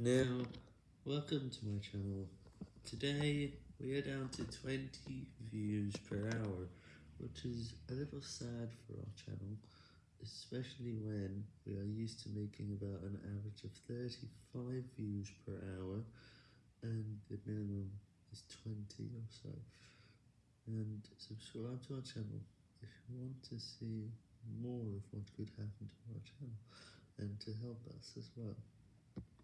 Now, welcome to my channel. Today, we are down to 20 views per hour, which is a little sad for our channel, especially when we are used to making about an average of 35 views per hour, and the minimum is 20 or so. And subscribe to our channel if you want to see more of what could happen to our channel, and to help us as well.